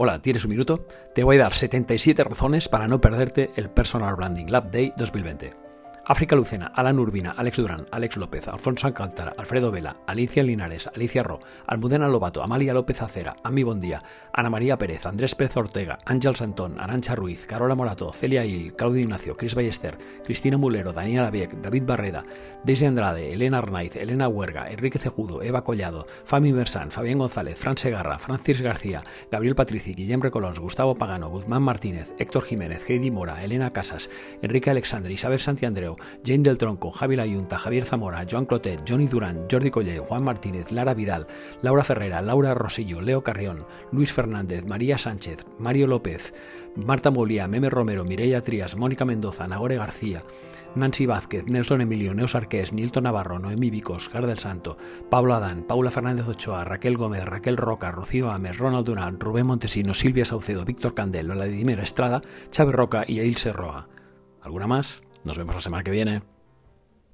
Hola, ¿tienes un minuto? Te voy a dar 77 razones para no perderte el Personal Branding Lab Day 2020. África Lucena, Alan Urbina, Alex Durán, Alex López, Alfonso Alcántara, Alfredo Vela, Alicia Linares, Alicia Ro, Almudena Lobato, Amalia López Acera, Ami Bondía, Ana María Pérez, Andrés Pérez Ortega, Ángel Santón, Arancha Ruiz, Carola Morato, Celia Il, Claudio Ignacio, Cris Ballester, Cristina Mulero, Daniela Vieck, David Barreda, Daisy Andrade, Elena Arnaiz, Elena Huerga, Enrique Cejudo, Eva Collado, Fami Mersan, Fabián González, Fran Segarra, Francis García, Gabriel Patrici, Guillem Recolons, Gustavo Pagano, Guzmán Martínez, Héctor Jiménez, Heidi Mora, Elena Casas, Enrique Alexandre, Isabel Santiandreu, Jane del Tronco, Javi Layunta, Javier Zamora, Joan Clotet, Johnny Durán, Jordi Colle, Juan Martínez, Lara Vidal, Laura Ferrera, Laura Rosillo, Leo Carrión, Luis Fernández, María Sánchez, Mario López, Marta Molía, Meme Romero, Mireia Trías, Mónica Mendoza, Nagore García, Nancy Vázquez, Nelson Emilio, Neus Arqués, Nilton Navarro, Noemí Vicos, Gar del Santo, Pablo Adán, Paula Fernández Ochoa, Raquel Gómez, Raquel Roca, Rocío Ames, Ronald Durán, Rubén Montesino, Silvia Saucedo, Víctor Candel, Vladimir Estrada, Chávez Roca y Ilse Roa. ¿Alguna más? Nos vemos la semana que viene.